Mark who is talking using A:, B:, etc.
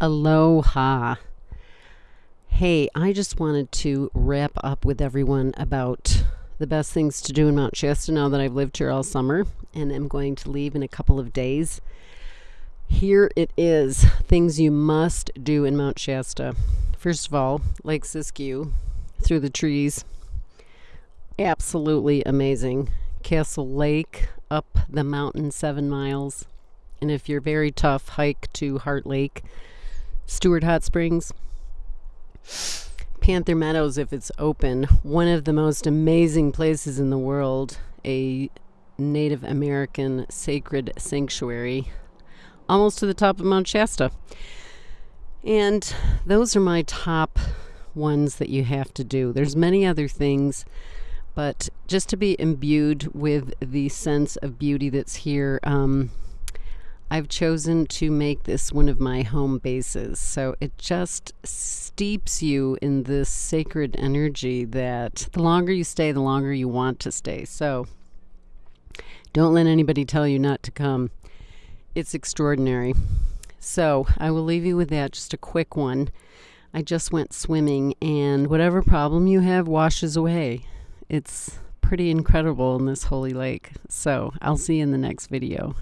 A: Aloha. Hey, I just wanted to wrap up with everyone about the best things to do in Mount Shasta now that I've lived here all summer and am going to leave in a couple of days. Here it is things you must do in Mount Shasta. First of all, Lake Siskiyou through the trees. Absolutely amazing. Castle Lake up the mountain seven miles. And if you're very tough, hike to Heart Lake Stewart Hot Springs, Panther Meadows, if it's open, one of the most amazing places in the world, a Native American sacred sanctuary, almost to the top of Mount Shasta. And those are my top ones that you have to do. There's many other things, but just to be imbued with the sense of beauty that's here, um, I've chosen to make this one of my home bases. So it just steeps you in this sacred energy that the longer you stay, the longer you want to stay. So don't let anybody tell you not to come. It's extraordinary. So I will leave you with that, just a quick one. I just went swimming, and whatever problem you have washes away. It's pretty incredible in this holy lake. So I'll see you in the next video.